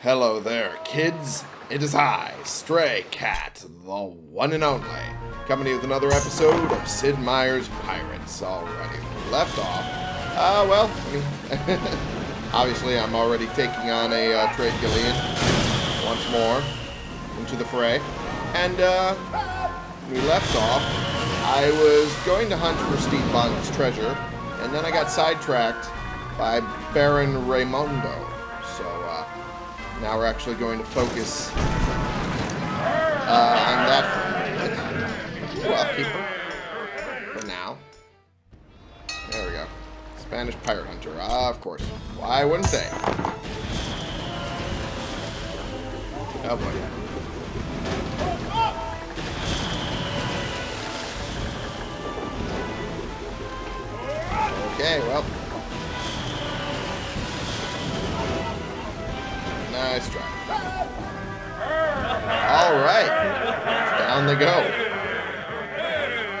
Hello there, kids. It is I, Stray Cat, the one and only, coming to you with another episode of Sid Meier's Pirates. Already left off. Uh, well, obviously I'm already taking on a uh, Trade galleon once more into the fray. And, uh, we left off, I was going to hunt for Steve Bond's treasure, and then I got sidetracked by Baron Raymondo. So, uh, now we're actually going to focus uh, on that for. For now. There we go. Spanish pirate hunter. Ah, of course. Why wouldn't they? Oh boy. Okay, well. Nice try. All right. Down they go.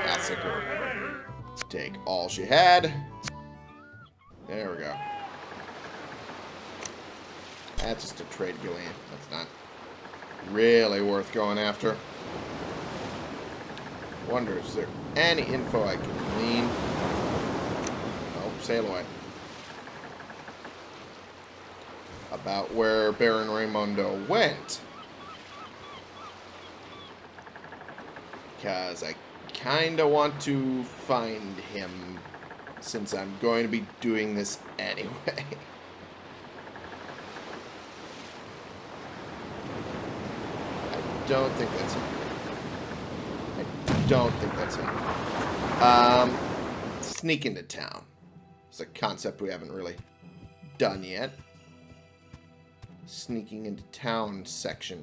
Massacre. Take all she had. There we go. That's just a trade galleon. That's not really worth going after. Wonder, is there any info I can glean? Oh, sail away. About where Baron Raymondo went. Because I kind of want to find him since I'm going to be doing this anyway. I don't think that's him. I don't think that's him. Um, sneak into town. It's a concept we haven't really done yet. Sneaking into town section.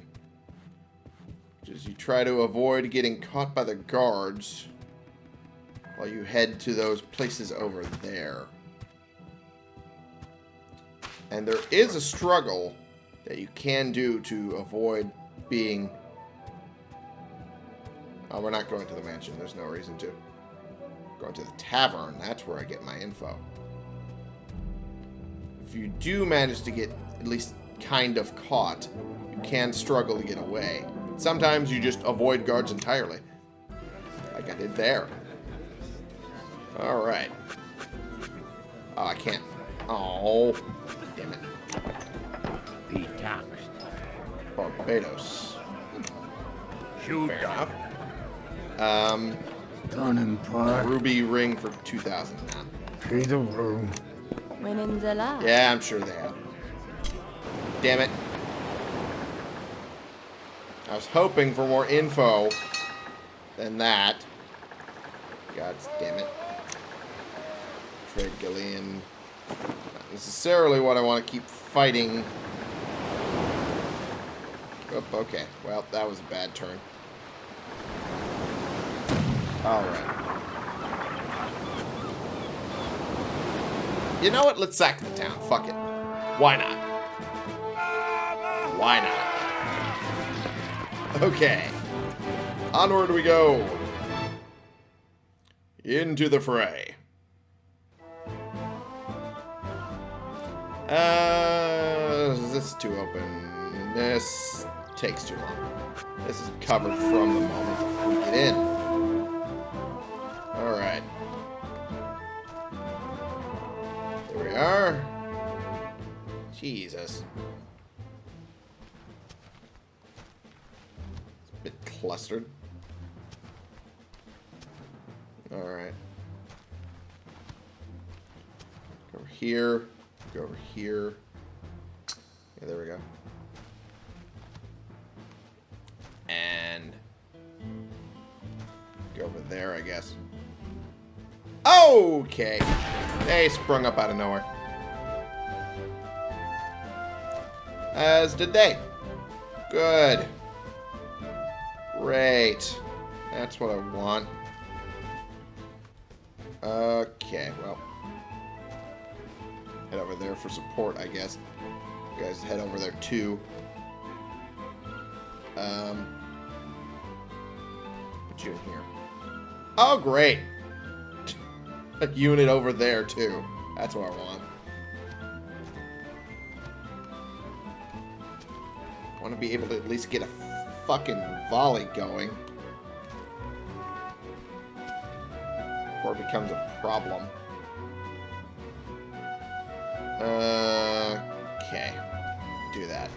Which is you try to avoid getting caught by the guards while you head to those places over there. And there is a struggle that you can do to avoid being... Oh, we're not going to the mansion. There's no reason to. Going to the tavern. That's where I get my info. If you do manage to get at least kind of caught, you can struggle to get away. Sometimes you just avoid guards entirely. Like I did there. Alright. Oh, I can't. Oh. Damn it. The taxed. Barbados. Shoot Fair enough. Um, Turning part, ruby ring for 2,000 now. pay the room. When in the lab. Yeah, I'm sure they have. Damn it. I was hoping for more info than that. God damn it. Trade galleon. Not necessarily what I want to keep fighting. Oh, okay. Well, that was a bad turn. Alright. You know what? Let's sack the town. Fuck it. Why not? Why not? Okay. Onward we go. Into the fray. Uh, this is too open. This takes too long. This is covered from the moment we get in. Alright. There we are. Jesus. Clustered. Alright. Go over here. Go over here. Yeah, there we go. And go over there, I guess. Okay. They sprung up out of nowhere. As did they. Good. Great. That's what I want. Okay, well. Head over there for support, I guess. You guys head over there too. Um, put you in here. Oh, great. A unit over there too. That's what I want. I want to be able to at least get a fucking volley going. Before it becomes a problem. Uh, okay. Do that.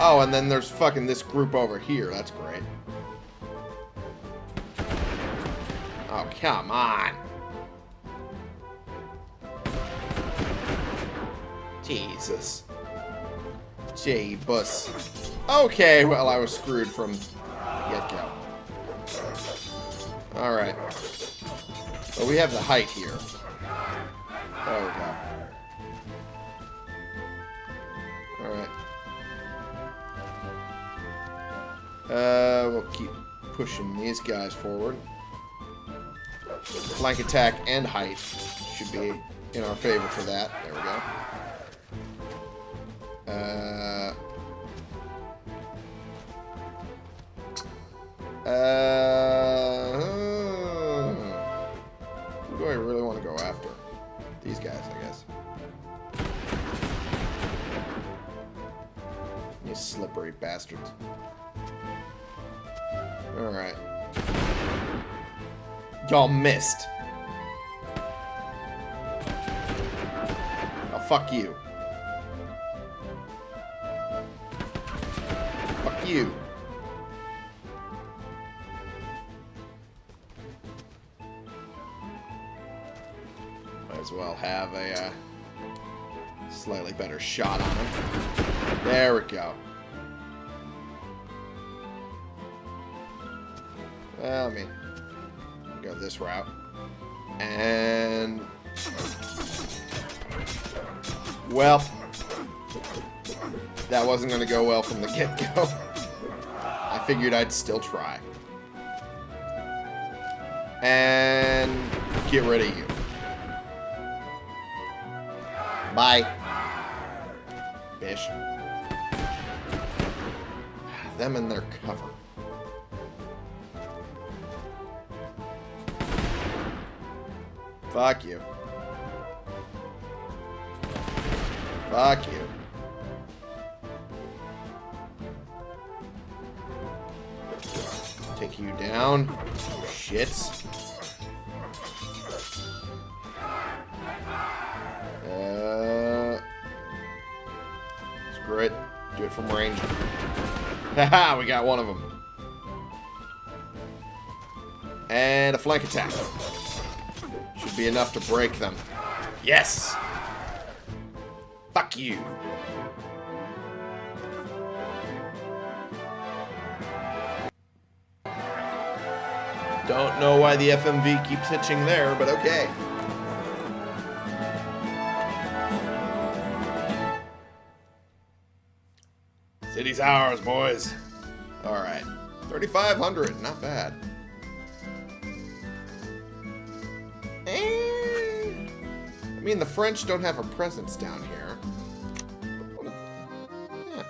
Oh, and then there's fucking this group over here. That's great. Oh, come on. Jesus. J-bus. Okay, well, I was screwed from get-go. Alright. Well, we have the height here. There we go. Alright. Uh, we'll keep pushing these guys forward. Flank attack and height should be in our favor for that. There we go. Y'all missed. Oh, fuck you. Fuck you. Might as well have a uh, slightly better shot on him. There we go. Well, I mean, go this route. And... Well, that wasn't going to go well from the get-go. I figured I'd still try. And get rid of you. Bye. Bish. Them in their cover. Fuck you. Fuck you. Take you down. Shits. Uh, screw it. Do it from range. Haha, we got one of them. And a flank attack. Be enough to break them. Yes! Fuck you. Don't know why the FMV keeps hitching there, but okay. City's ours, boys. Alright. 3,500, not bad. Mean, the French don't have a presence down here. Yeah.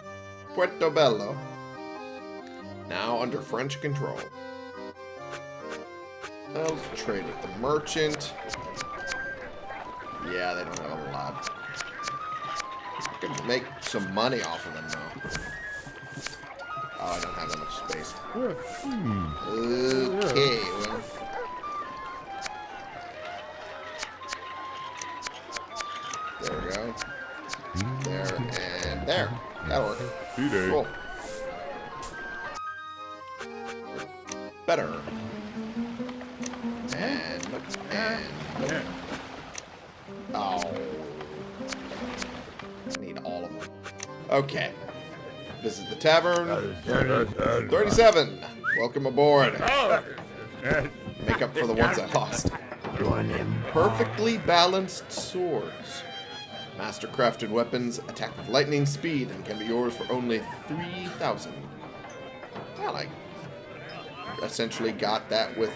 Portobello. Now under French control. Let's trade with the merchant. Yeah, they don't have a lot. I could make some money off of them, though. Oh, I don't have that much space. Hmm. Okay, well. And. Oh. I need all of them. Okay. Visit the tavern. 37. Welcome aboard. Make up for the ones I lost. Perfectly balanced swords. Master crafted weapons attack with lightning speed and can be yours for only 3,000. Well, I essentially got that with,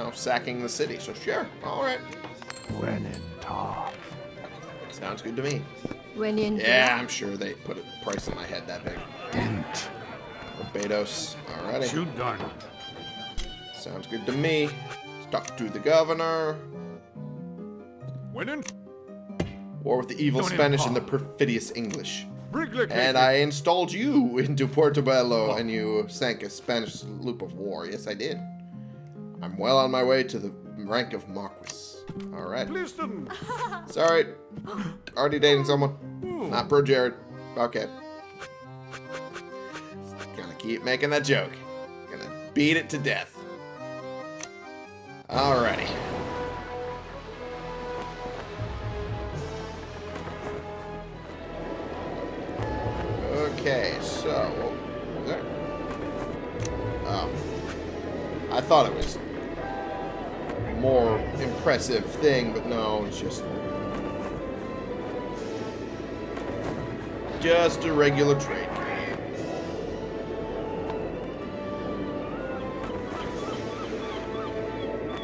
know, sacking the city. So sure, all right. When in talk. Sounds good to me. When in Yeah, I'm sure they put a price on my head that big. Dent. Barbados. Alrighty. Shoot done. Sounds good to me. Stuck to the governor. Winning? War with the evil Don't Spanish and the perfidious English. And I installed you into Portobello, and you sank a Spanish sloop of war. Yes, I did. I'm well on my way to the rank of Marquis. Alright. Listen. Sorry. Already dating someone. Not Bro Jared. Okay. Gonna keep making that joke. Gonna beat it to death. Alrighty. Okay, so what was? Oh. I thought it was a more impressive thing, but no, it's just just a regular trade canoe.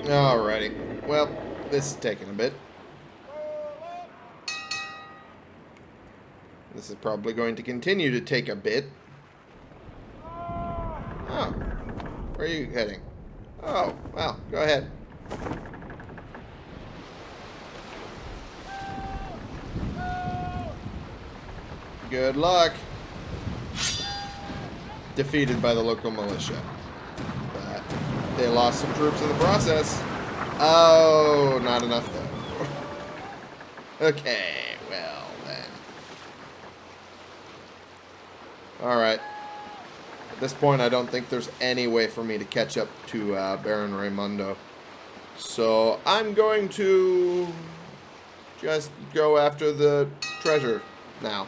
Alrighty. Well, this is taking a bit. This is probably going to continue to take a bit. Oh. Where are you heading? Oh, well, go ahead. Good luck. Defeated by the local militia. But they lost some troops in the process. Oh, not enough though. okay, well then. Alright. At this point, I don't think there's any way for me to catch up to uh, Baron Raymondo. So, I'm going to just go after the treasure now.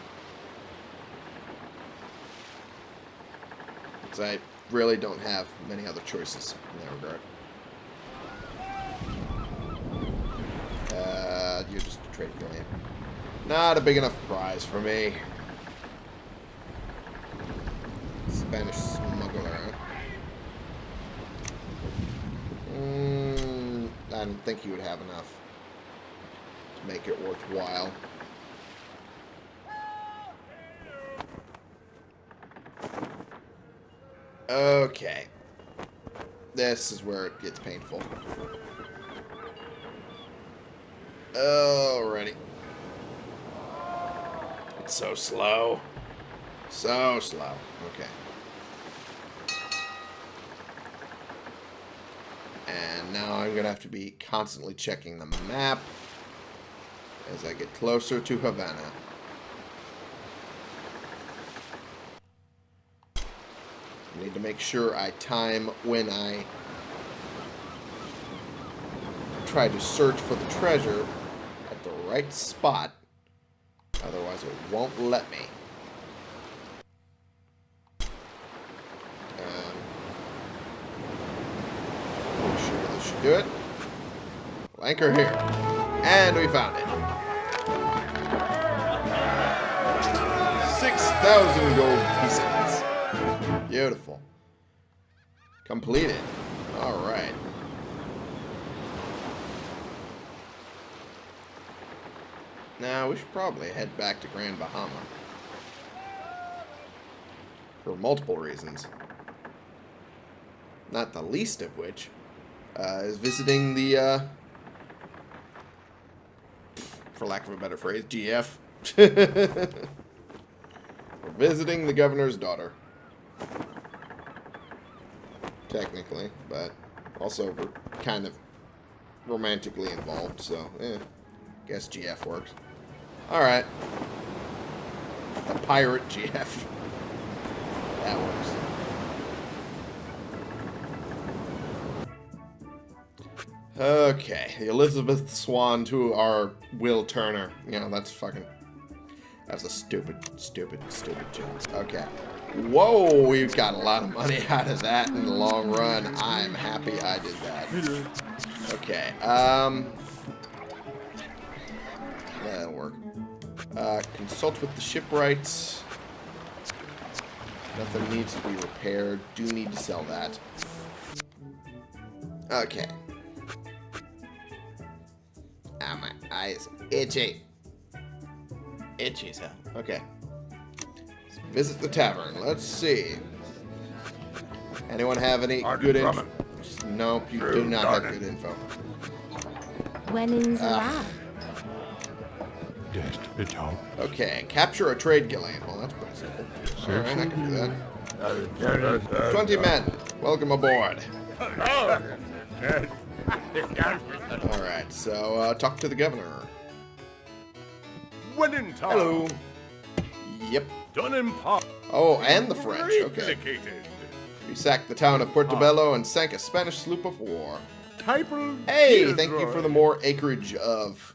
Because I really don't have many other choices in that regard. Uh, you're just a trade client. Not a big enough prize for me. Spanish smuggler. Mm, I don't think he would have enough to make it worthwhile. Okay. This is where it gets painful. Alrighty. It's so slow. So slow. Okay. And now I'm going to have to be constantly checking the map as I get closer to Havana. I need to make sure I time when I try to search for the treasure at the right spot. Otherwise, it won't let me. Um, sure this should do it. Anchor here. And we found it. 6,000 gold pieces. Beautiful. Completed. Alright. Now, we should probably head back to Grand Bahama. For multiple reasons. Not the least of which uh, is visiting the, uh, for lack of a better phrase, GF. We're visiting the governor's daughter. Technically, but also we're kind of romantically involved, so, eh. Guess GF works. Alright. The pirate GF. That works. Okay, the Elizabeth Swann to our Will Turner. You know, that's fucking... That's a stupid, stupid, stupid joke. Okay. Whoa, we've got a lot of money out of that in the long run. I'm happy I did that. Okay, um... That'll work. Uh, consult with the shipwrights. Nothing needs to be repaired. Do need to sell that. Okay. Ah, my eyes itchy. Itchy hell. Okay. Let's visit the tavern. Let's see. Anyone have any Arden good info? Nope, you do True, not have good info. When in the Ah. lab. Despito. Okay, capture a trade galleon. Well, that's pretty simple. Alright, I can do that. 20 men. Welcome aboard. Alright, so uh, talk to the governor. Wenentar. Hello. Yep. Done in part. Oh, and the French. Okay. We sacked the town of Portobello and sank a Spanish sloop of war. Hey, thank you for the more acreage of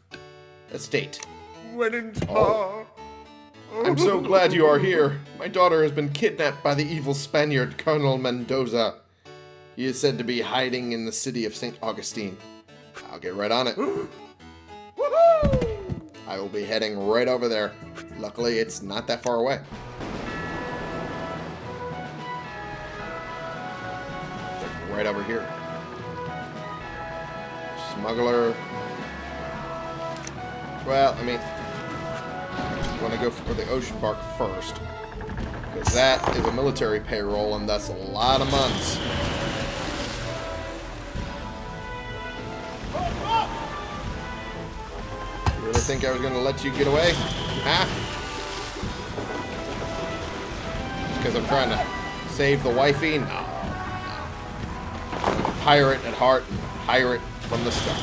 estate. Oh. I'm so glad you are here. My daughter has been kidnapped by the evil Spaniard Colonel Mendoza. He is said to be hiding in the city of St. Augustine. I'll get right on it. I will be heading right over there. Luckily, it's not that far away. Right over here. Smuggler. Well, I mean, I want to go for the ocean bark first. Because that is a military payroll, and that's a lot of months. Think I was going to let you get away? Huh? Because I'm trying to save the wifey? No. no. Pirate at heart, pirate from the start.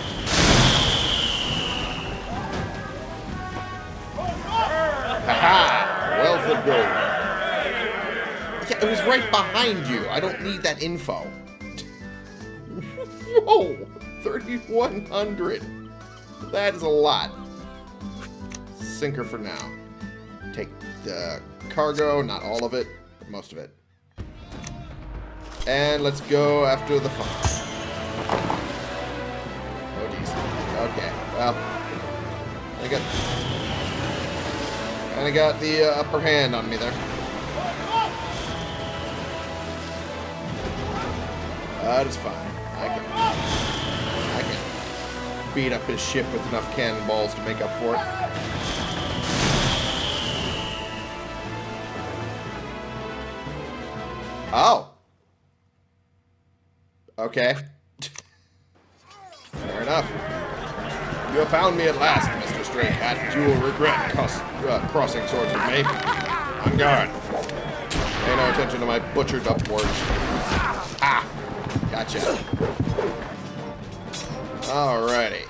Haha! Wealth of gold. Yeah, it was right behind you. I don't need that info. Whoa! 3,100. That is a lot. Sinker for now. Take the cargo, not all of it, but most of it. And let's go after the funds. Oh, geez. Okay, well. I got Kind of got the uh, upper hand on me there. That is fine. I can, I can beat up his ship with enough cannonballs to make up for it. Oh. Okay. Fair enough. You have found me at last, Mr. Stray Cat. You will regret uh, crossing swords with me. I'm gone. Pay no attention to my butchered up words. Ah! Gotcha. Alrighty.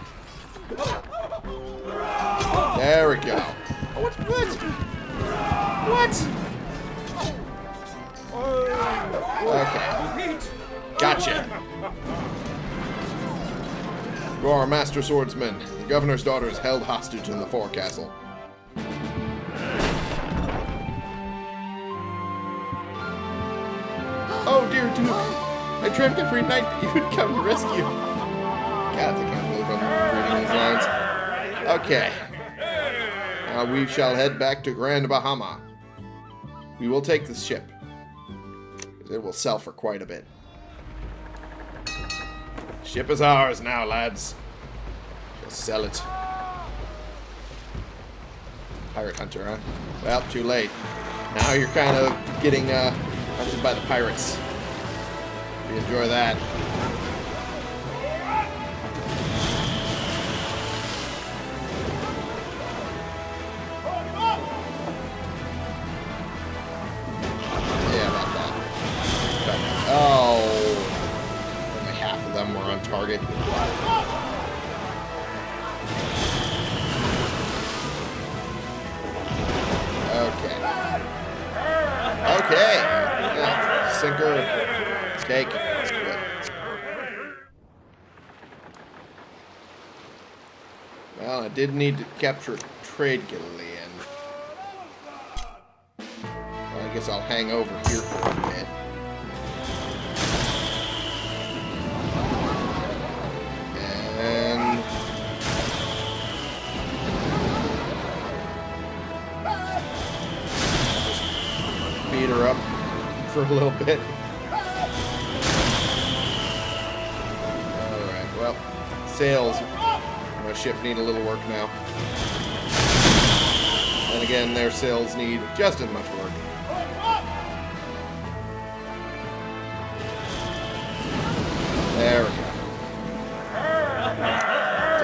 There we go. What's what? What? Okay. Gotcha. You are a master swordsman. The governor's daughter is held hostage in the forecastle. Oh, dear Duke. I dreamt every night that you would come to rescue. God, I can't believe I'm reading these lines. Okay. Now we shall head back to Grand Bahama. We will take this ship. It will sell for quite a bit. Ship is ours now, lads. We'll sell it. Pirate hunter, huh? Well, too late. Now you're kind of getting uh, hunted by the pirates. You enjoy that. Capture galleon. Well, I guess I'll hang over here for a bit. And beat her up for a little bit. Alright, well, on my ship need a little work now. And again, their sails need just as much work. There we go.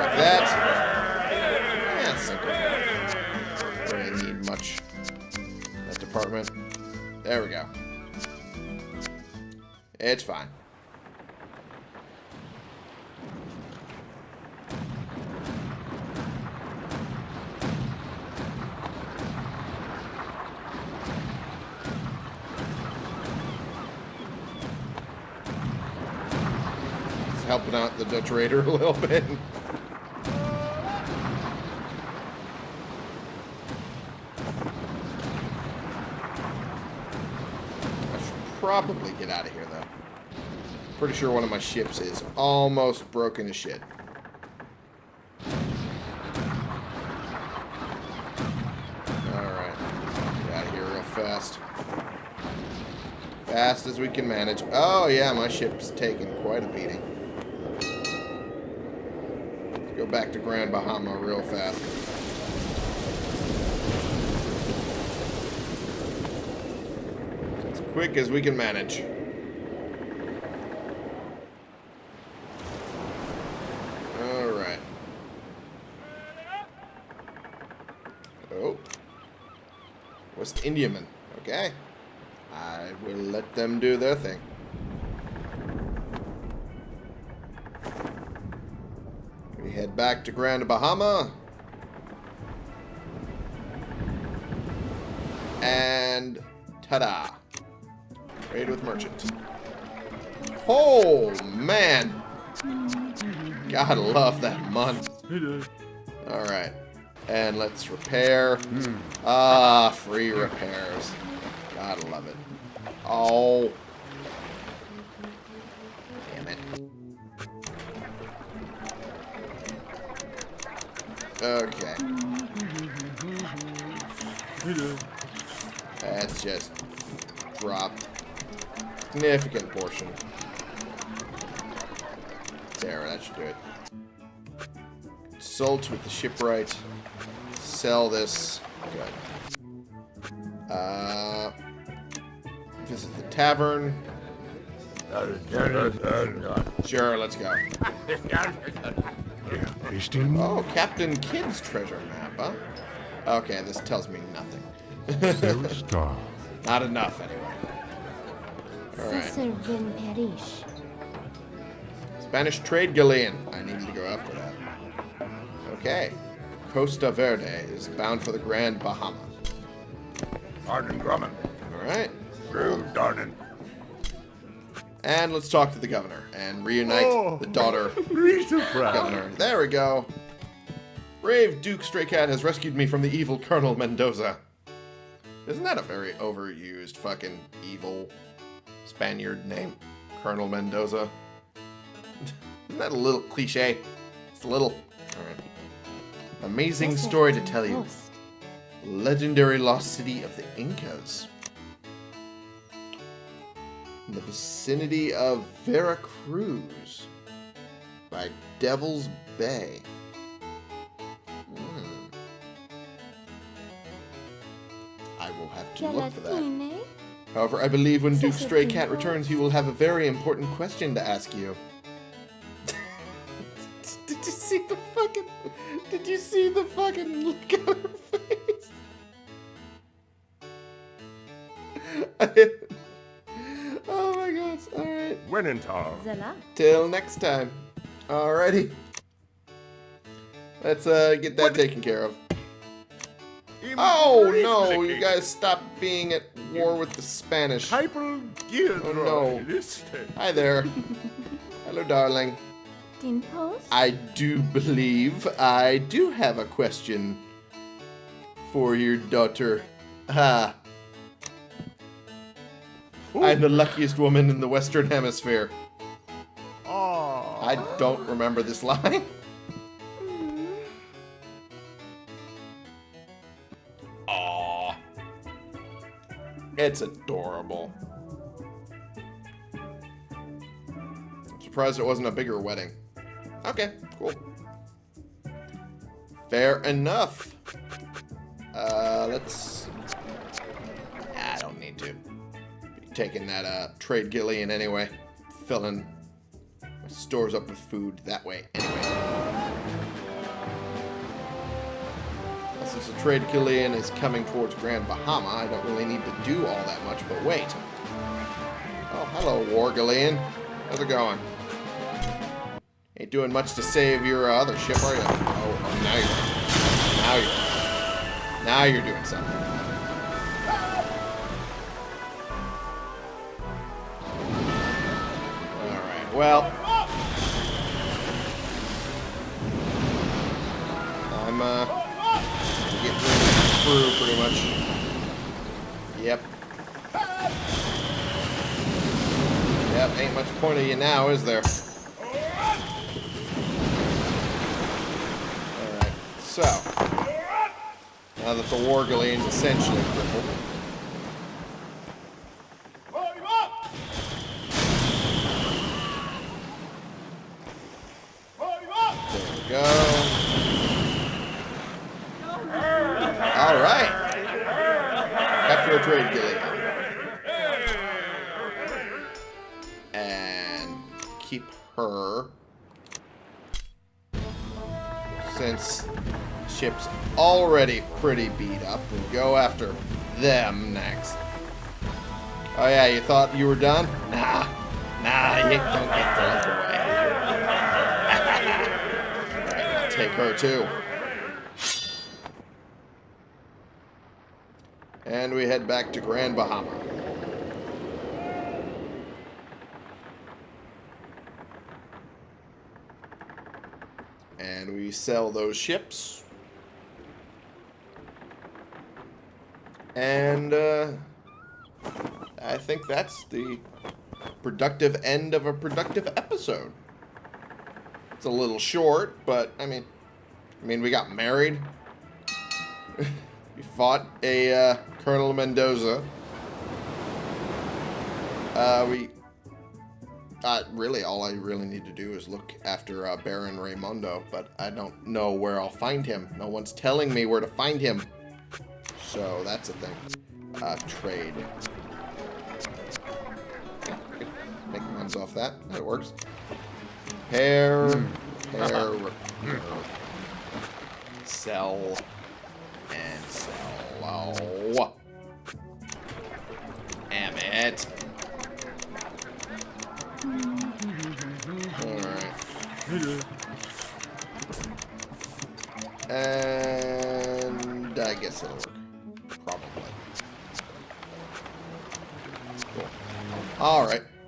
Like that. That's simple. Don't really need much. That department. There we go. It's fine. Raider a little bit. I should probably get out of here, though. Pretty sure one of my ships is almost broken to shit. Alright. Get out of here real fast. Fast as we can manage. Oh, yeah, my ship's taking quite a beating. Back to Grand Bahama real fast. As quick as we can manage. Alright. Oh. West Indiaman. Okay. I will let them do their thing. Back to Grand Bahama. And ta-da. Trade with merchant. Oh, man. Gotta love that month. Alright. And let's repair. Ah, free repairs. Gotta love it. Oh. Okay. Let's just drop significant portion. There, that should do it. Consult with the shipwright. Sell this. Good. Uh, visit the tavern. Sure, let's go. Hasting Oh, Captain Kidd's treasure map, huh? Okay, this tells me nothing. Star. Not enough, anyway. Alright. Cesar Spanish trade galleon. I need to go after that. Okay. Costa Verde is bound for the Grand Bahama. Arden Grumman. Alright. Drew Darden. And let's talk to the governor and reunite Oh. the daughter Rita Brown. governor. There we go. Brave Duke Stray Cat has rescued me from the evil Colonel Mendoza. Isn't that a very overused fucking evil Spaniard name? Colonel Mendoza. Isn't that a little cliche? It's a little. Alright. Amazing story to tell you. Post. Legendary lost city of the Incas. In the vicinity of Veracruz. By Devil's Bay. Hmm. I will have to look for that. However, I believe when Duke Stray Cat returns, he will have a very important question to ask you. Did you see the fucking... Did you see the fucking look on her face? Wenentar. Zala. Till next time. Alrighty. Let's uh, get that taken care of. Oh no, you guys stop being at war with the Spanish. Hyper Gilroy. Oh, no. Hi there. Hello, darling. Din I do believe I do have a question for your daughter. Ah. I'm the luckiest woman in the Western Hemisphere. Aw. I don't remember this line. Aww. It's adorable. I'm surprised it wasn't a bigger wedding. Okay, cool. Fair enough. Uh, let's... taking that, uh, trade galleon anyway. Filling my stores up with food that way anyway. Since the trade galleon is coming towards Grand Bahama, I don't really need to do all that much, but wait. Oh, hello, War Galleon. How's it going? Ain't doing much to save your uh, other ship, are you? Oh, oh, now you're. Now you're. Now you're doing something. Well. I'm, uh. Getting crew, pretty much. Yep. Yep, ain't much point of you now, is there? Alright, so. Now that the War Galleon's essentially crippled. Pretty beat up, and go after them next. Oh yeah, you thought you were done? Nah. Nah, you don't get the away. Alright, I'll take her too. And we head back to Grand Bahama. And we sell those ships. And uh, I think that's the productive end of a productive episode. It's a little short, but I mean, I mean, we got married. we fought a uh, Colonel Mendoza. Uh, we. Uh, really, all I really need to do is look after uh, Baron Raymondo, but I don't know where I'll find him. No one's telling me where to find him. So that's a thing. Uh, trade. Okay, Make runs off that. That works. Pair. Pair. repair. Sell. And sell. Oh. Damn it.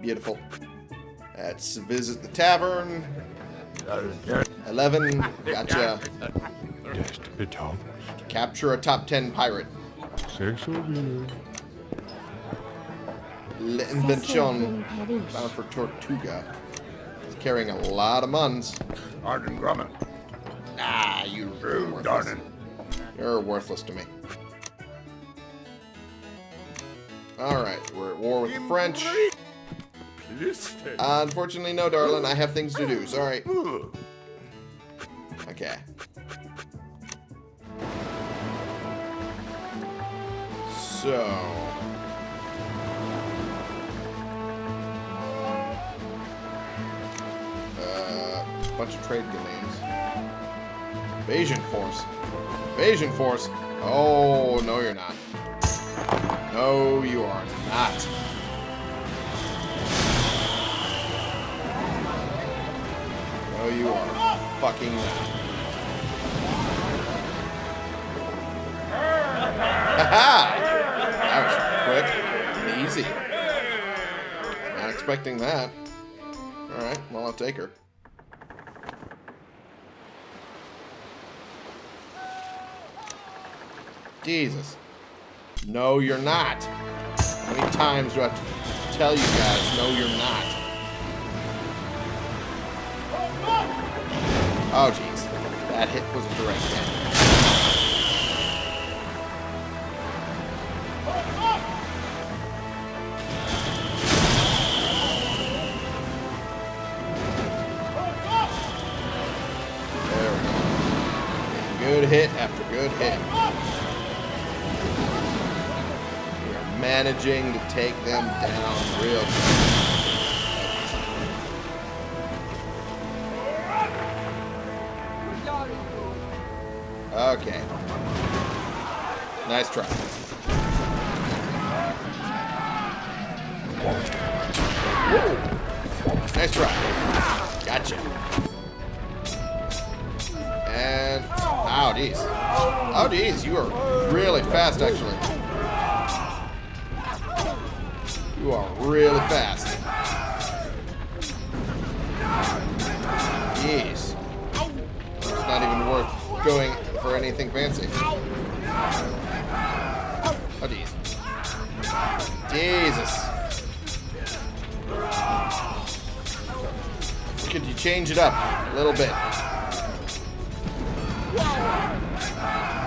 Beautiful. Let's visit the tavern. 11. Gotcha. Desperate host. Capture a top 10 pirate. Sexo bien. L'Invention. Imperish. Bound for Tortuga. He's carrying a lot of muns. Arden Grumman. Ah, you Drew worthless. Darnan. You're worthless to me. Alright, we're at war with the French. Uh, unfortunately, no, darling. I have things to do. Sorry. Okay. So. Uh, bunch of trade galleons. Invasion force. Invasion force. Oh, no, you're not. No, you are not. No, you are fucking. That was quick and easy. Not expecting that. Alright, well, I'll take her. Jesus. No, you're not. How many times do I have to tell you guys, no, you're not? Oh, jeez. That hit was a direct hit. Good hit after good hit. We are managing to take them down real good. Okay. Nice try. Nice try. Gotcha. And... Oh, geez. Oh, geez. You are really fast, actually. You are really fast. Anything fancy. Oh, jeez. Jesus. Could you change it up a little bit?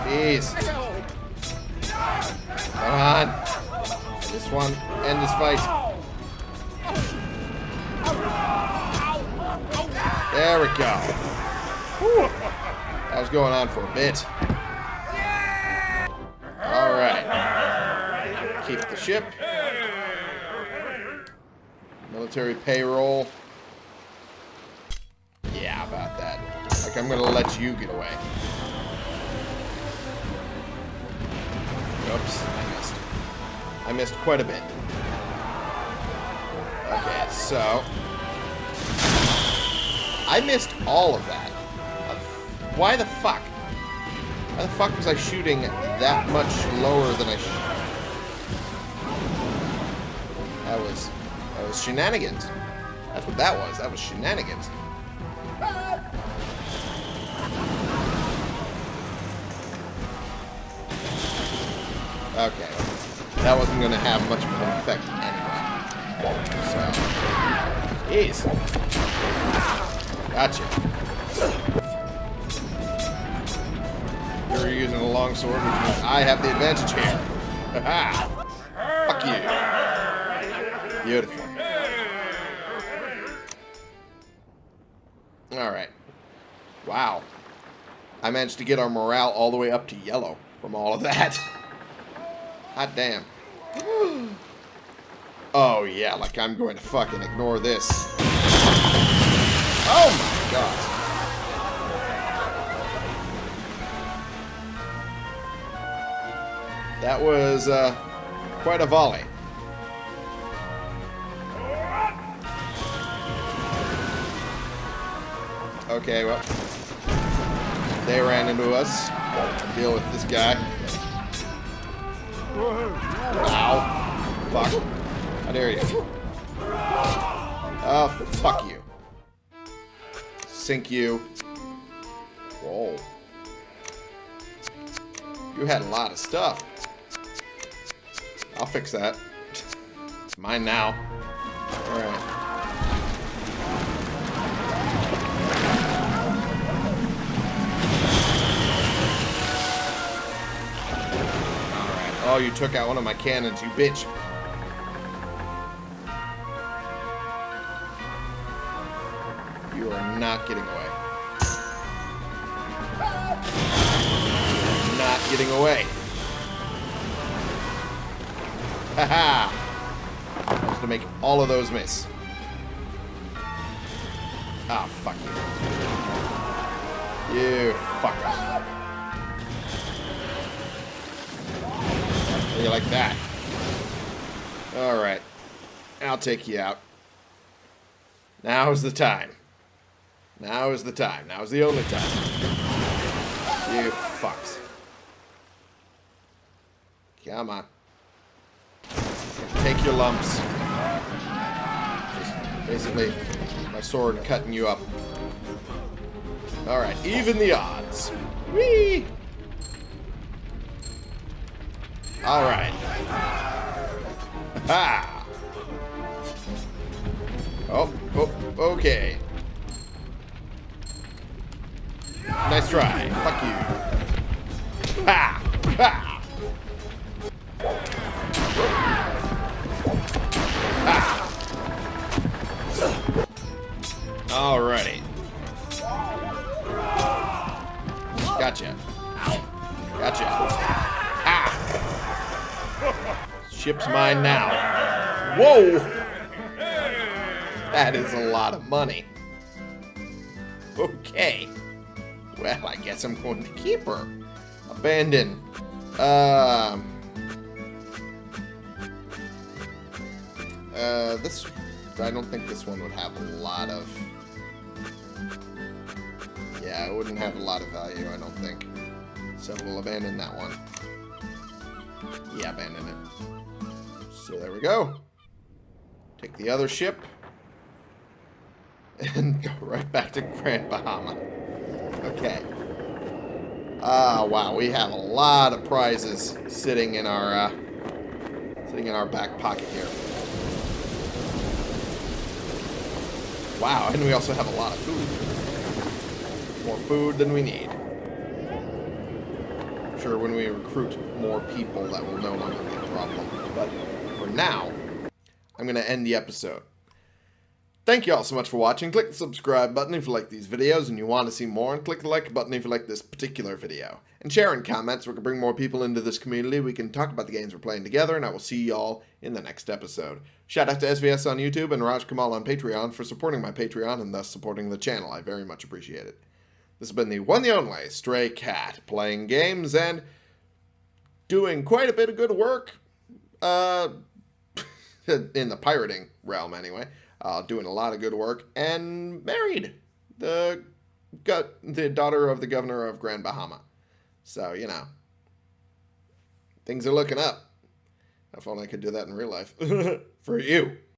Jeez. Come on. This one. End this fight. There we go. Whew. Was going on for a bit. Alright. Keep the ship. Military payroll. Yeah, about that. Like, I'm gonna let you get away. Oops, I missed. I missed quite a bit. Okay, so... I missed all of that. Why the fuck? Why the fuck was I shooting that much lower than I should? That was... That was shenanigans. That's what that was. That was shenanigans. Okay. That wasn't going to have much of an effect anyway. So. Jeez. Gotcha. You're using a long sword, which means I have the advantage here. Fuck you. Beautiful. Alright. Wow. I managed to get our morale all the way up to yellow from all of that. Hot damn. Oh, yeah, like I'm going to fucking ignore this. Oh my god. That was, uh, quite a volley. Okay, well. They ran into us. Deal with this guy. Ow. Fuck. How dare you. Oh, fuck you. Sink you. Whoa. You had a lot of stuff. I'll fix that. It's mine now. Alright. Oh, you took out one of my cannons, you bitch. You are not getting away. Not getting away. Haha! Just to make all of those miss. Ah, fuck you. You fuckers. You like that? Alright. I'll take you out. Now is the time. Now is the time. Now is the only time. You fucks. Come on. Take your lumps. Just basically my sword cutting you up. Alright, even the odds. Whee! Alright. Ha! Oh, oh, okay. Nice try. Fuck you. Ha! Ha! Alrighty. Gotcha. Gotcha. Ah! Ship's mine now. Whoa! That is a lot of money. Okay. Well, I guess I'm going to keep her. Abandon. Um. Uh, this. I don't think this one would have a lot of. It wouldn't have a lot of value, I don't think. So we'll abandon that one. Yeah, abandon it. So there we go. Take the other ship. And go right back to Grand Bahama. Okay. Ah, wow, we have a lot of prizes sitting in our uh, sitting in our back pocket here. Wow, and we also have a lot of food. More food than we need. I'm sure when we recruit more people, that will no longer be a problem. But for now, I'm going to end the episode. Thank you all so much for watching. Click the subscribe button if you like these videos and you want to see more, and click the like button if you like this particular video. And share in comments so we can bring more people into this community. We can talk about the games we're playing together, and I will see y'all in the next episode. Shout out to SVS on YouTube and Raj Kamal on Patreon for supporting my Patreon and thus supporting the channel. I very much appreciate it. This has been the one the only Stray Cat, playing games and doing quite a bit of good work. Uh, in the pirating realm, anyway uh, doing a lot of good work, and married the got the daughter of the governor of Grand Bahama. So you know, things are looking up. If only I could do that in real life for you.